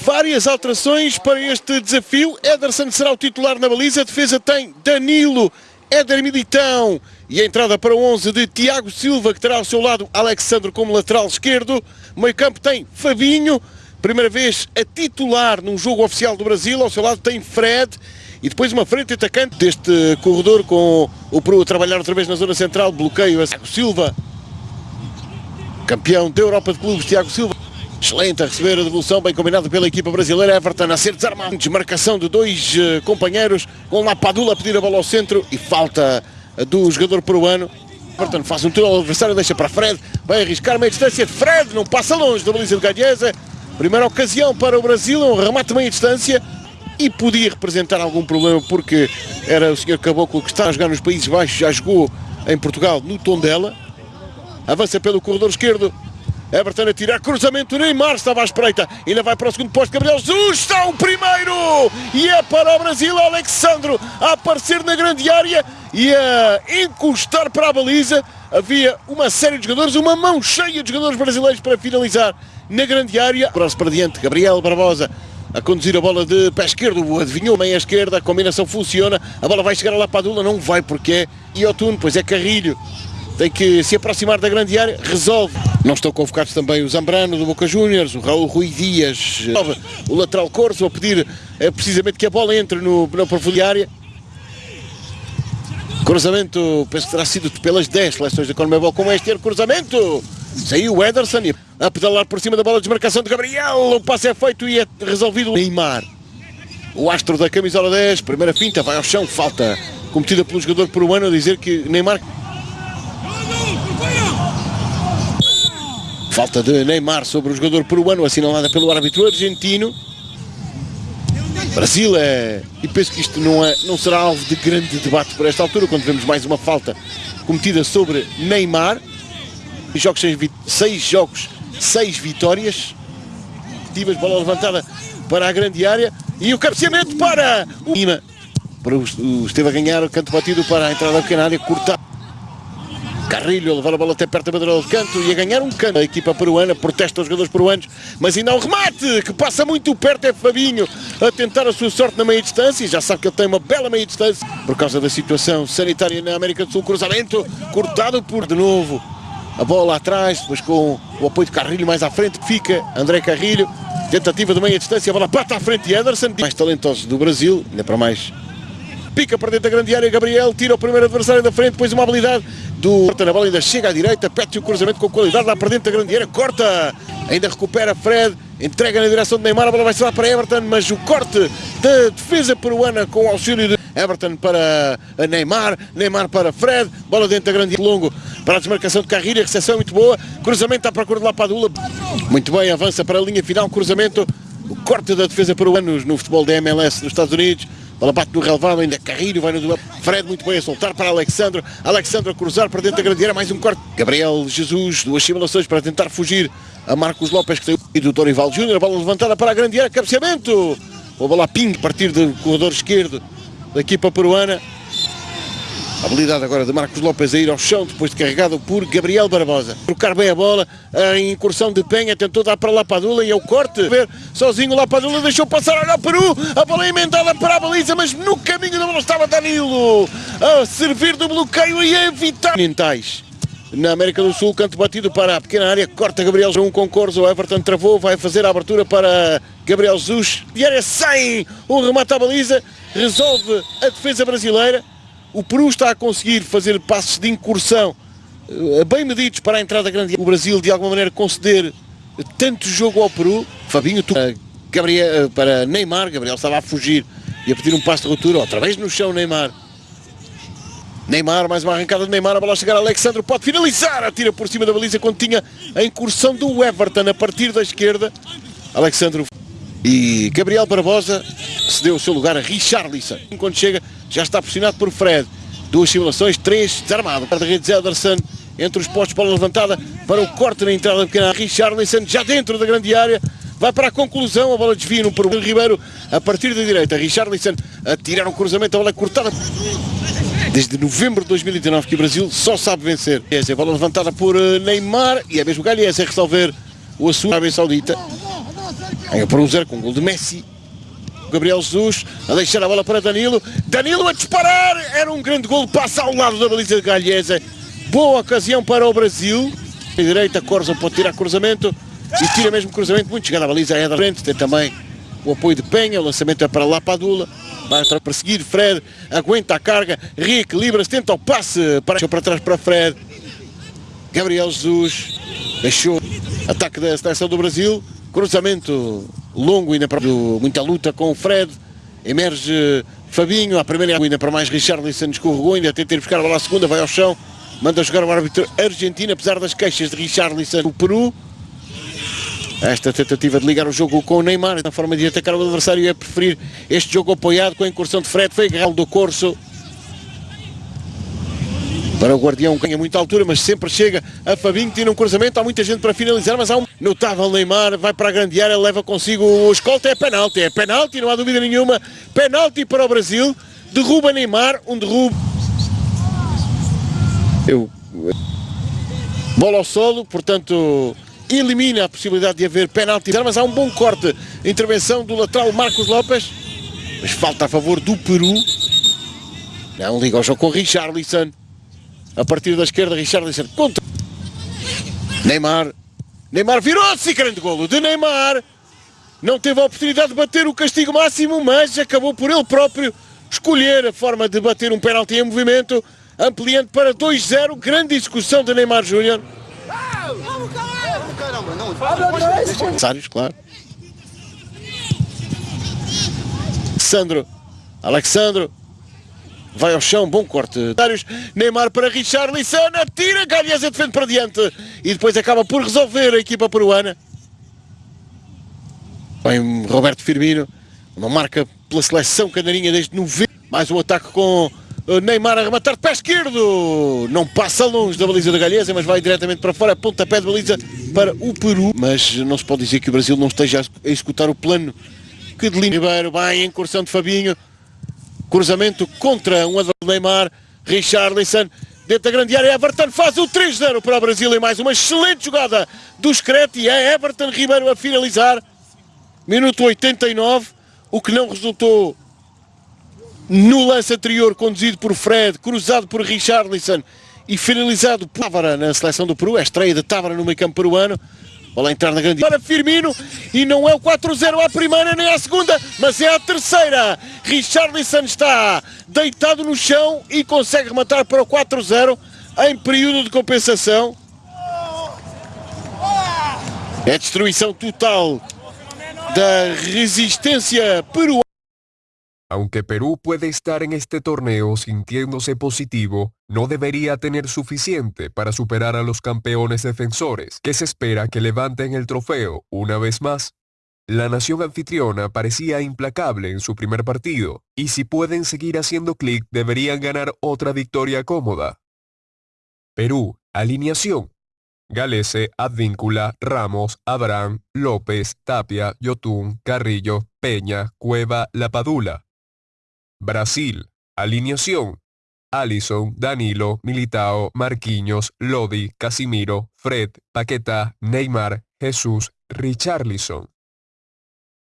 várias alterações para este desafio. Ederson será o titular na baliza. A defesa tem Danilo, Éder Militão e a entrada para o 11 de Tiago Silva, que terá ao seu lado Alexandre como lateral esquerdo. Meio campo tem Fabinho, primeira vez a titular num jogo oficial do Brasil. Ao seu lado tem Fred e depois uma frente atacante deste corredor com o Peru a trabalhar outra vez na zona central. Bloqueio a Tiago Silva, campeão da Europa de Clubes, Tiago Silva. Excelente a receber a devolução, bem combinado pela equipa brasileira. Everton a ser desarmado. Desmarcação de dois uh, companheiros, com Lapadula a pedir a bola ao centro e falta do jogador peruano. Everton faz um tiro ao adversário, deixa para Fred, vai arriscar meia distância. Fred não passa longe da baliza de Galhesa. Primeira ocasião para o Brasil, um remate meia distância e podia representar algum problema porque era o senhor Caboclo que está a jogar nos Países Baixos, já jogou em Portugal no Tondela. Avança pelo corredor esquerdo, Everton a tirar, cruzamento, Neymar estava à espreita, ainda vai para o segundo posto, Gabriel Jesus está o primeiro, e é para o Brasil, Alexandro a aparecer na grande área e a encostar para a baliza, havia uma série de jogadores, uma mão cheia de jogadores brasileiros para finalizar na grande área, cross para diante, Gabriel Barbosa a conduzir a bola de pé esquerdo, adivinhou meia esquerda, a combinação funciona, a bola vai chegar lá para a Dula, não vai porque é Iotun, pois é Carrilho, tem que se aproximar da grande área, resolve. Não estão convocados também o Zambrano do Boca Juniors, o Raul Rui Dias, o lateral Corso a pedir é, precisamente que a bola entre no, na profundidade Cruzamento, penso que terá sido pelas 10 seleções da Conmebol com este cruzamento. Saiu o Ederson a pedalar por cima da bola de desmarcação de Gabriel. O passe é feito e é resolvido Neymar. O astro da camisola 10, primeira finta, vai ao chão, falta cometida pelo jogador peruano a dizer que Neymar Falta de Neymar sobre o jogador peruano, assinalada pelo árbitro argentino. Brasil é. E penso que isto não, é, não será alvo de grande debate por esta altura, quando vemos mais uma falta cometida sobre Neymar. Jogos, seis, jogos, seis vitórias. Tivas bola levantada para a grande área. E o cabeceamento para o Lima. Para o, esteve a ganhar o canto batido para a entrada da pequena área, cortar. Carrilho a levar a bola até perto da bandeira de canto e a ganhar um canto. A equipa peruana protesta os jogadores peruanos, mas ainda há um remate que passa muito perto. É Fabinho a tentar a sua sorte na meia distância. E já sabe que ele tem uma bela meia distância por causa da situação sanitária na América do Sul. Cruzamento cortado por de novo. A bola atrás, depois com o apoio de Carrilho mais à frente, fica André Carrilho. Tentativa de meia distância, a bola bate à frente de Ederson. Mais talentosos do Brasil, ainda para mais pica para dentro da grande área, Gabriel tira o primeiro adversário da frente, depois uma habilidade do corta na bola, ainda chega à direita, pede o cruzamento com qualidade lá para dentro da grande área, corta, ainda recupera Fred, entrega na direção de Neymar, a bola vai ser lá para Everton, mas o corte da defesa peruana com auxílio de Everton para Neymar, Neymar para Fred, bola dentro da grande área, longo para a desmarcação de Carrilha, recepção muito boa, cruzamento à procura de lá para a Dula, muito bem, avança para a linha final, cruzamento, o corte da defesa peruana no futebol da MLS nos Estados Unidos, Bola bate no relevado, ainda Carrilho vai no duelo. Fred muito bem a soltar para Alexandre. Alexandre a cruzar para dentro da grande área, mais um corte. Gabriel Jesus, duas simulações para tentar fugir a Marcos Lopes, que saiu e do Dorival Júnior. Bola levantada para a grande área, cabeceamento. A bola ping, a partir do corredor esquerdo da equipa peruana. Habilidade agora de Marcos Lopes a ir ao chão, depois de carregado por Gabriel Barbosa. Trocar bem a bola, a incursão de Penha, tentou dar para Lapadula e é o corte. Ver sozinho Lapadula, deixou passar, olha o Peru, a bola é emendada para a baliza, mas no caminho da bola estava Danilo, a servir do bloqueio e a evitar. Mentais. Na América do Sul, canto batido para a pequena área, corta Gabriel um com Corso, o Everton travou, vai fazer a abertura para Gabriel Jesus. E área sem o remate à baliza, resolve a defesa brasileira. O Peru está a conseguir fazer passos de incursão eh, bem medidos para a entrada grande. O Brasil, de alguma maneira, conceder tanto jogo ao Peru. Fabinho, tu, Gabriel, eh, para Neymar, Gabriel estava a fugir e a pedir um passo de ruptura, outra vez no chão Neymar. Neymar, mais uma arrancada de Neymar, a bola chegar a Alexandre, pode finalizar, atira por cima da baliza quando tinha a incursão do Everton a partir da esquerda. Alexandre e Gabriel Barbosa cedeu o seu lugar a Richarlison. Quando chega, já está pressionado por Fred. Duas simulações, três, desarmado. Para redes Ederson, entre os postos, bola levantada para o corte na entrada pequena. Richarlison já dentro da grande área. Vai para a conclusão, a bola desvia no Peru. Ribeiro a partir da direita. Richarlison a tirar um cruzamento, a bola é cortada. Desde novembro de 2019 que o Brasil só sabe vencer. Essa é a bola levantada por eh, Neymar e é mesmo Galhés a resolver o assunto Arábia Saudita. Ganha por um zero com o gol de Messi. Gabriel Jesus a deixar a bola para Danilo. Danilo a disparar. Era um grande gol. Passa ao lado da baliza de Galhesa. Boa ocasião para o Brasil. À direita, Corza pode tirar cruzamento. E tira mesmo cruzamento. Muito chegada a baliza. É da frente. Tem também o apoio de Penha. O lançamento é para lá para a Dula. Vai para perseguir. Fred aguenta a carga. Reequilibra-se. Tenta o passe. Para, para trás para Fred. Gabriel Jesus. Deixou. Ataque da seleção do Brasil. Cruzamento longo ainda para muita luta com o Fred. Emerge Fabinho, a primeira ainda para mais. Richarlison escorregou, ainda tenta ir buscar a bola à segunda, vai ao chão, manda jogar o árbitro argentino, apesar das queixas de Richarlison. Do Peru. Esta tentativa de ligar o jogo com o Neymar, na forma de atacar o adversário, é preferir este jogo apoiado com a incursão de Fred, foi agarrado do Corso, para o Guardião ganha muita altura, mas sempre chega a Fabinho, tira um cruzamento, há muita gente para finalizar, mas há um notável Neymar, vai para a grande área, leva consigo o escolta, é penalti, é penalti, não há dúvida nenhuma, penalti para o Brasil, derruba Neymar, um derrubo. Eu... Bola ao solo, portanto elimina a possibilidade de haver penalti, mas há um bom corte, intervenção do lateral Marcos Lopes, mas falta a favor do Peru, não liga ao jogo com Richarlison, a partir da esquerda, Richarlison contra Neymar. Neymar virou-se, grande golo de Neymar. Não teve a oportunidade de bater o castigo máximo, mas acabou por ele próprio escolher a forma de bater um pênalti em movimento, ampliando para 2-0. Grande execução de Neymar Júnior. Adversários, claro. Sandro, Alexandro, vai ao chão, bom corte. Neymar para Richarlison, atira, Galhesa defende para diante e depois acaba por resolver a equipa peruana. Vem Roberto Firmino, uma marca pela seleção canarinha desde 90. Mais um ataque com eh, Neymar a rematar de pé esquerdo. Não passa longe da baliza da Galhesa, mas vai diretamente para fora, pontapé de baliza para o Peru. Mas não se pode dizer que o Brasil não esteja a executar o plano que delinea. Ribeiro, vai em incursão de Fabinho, Cruzamento contra um do Neymar. Richarlison dentro da grande área. Everton faz o 3-0 para o Brasil e mais uma excelente jogada do Screte. É Everton Ribeiro a finalizar. Minuto 89. O que não resultou no lance anterior, conduzido por Fred, cruzado por Richarlison e finalizado por Távara na seleção do Peru. É a estreia de Távara no meio campo peruano. Bola entrar na grande para Firmino e não é o 4-0 à primeira nem à segunda, mas é a terceira. Richarlison está deitado no chão e consegue rematar para o 4-0 em período de compensação. É destruição total da resistência peruana. Aunque Perú puede estar en este torneo sintiéndose positivo, no debería tener suficiente para superar a los campeones defensores, que se espera que levanten el trofeo una vez más. La nación anfitriona parecía implacable en su primer partido, y si pueden seguir haciendo clic deberían ganar otra victoria cómoda. Perú, alineación. Galese, Advíncula, Ramos, Abraham, López, Tapia, Yotún, Carrillo, Peña, Cueva, Lapadula. Brasil. Alineación. Alison, Danilo, Militao, Marquinhos, Lodi, Casimiro, Fred, Paquetá, Neymar, Jesús, Richarlison.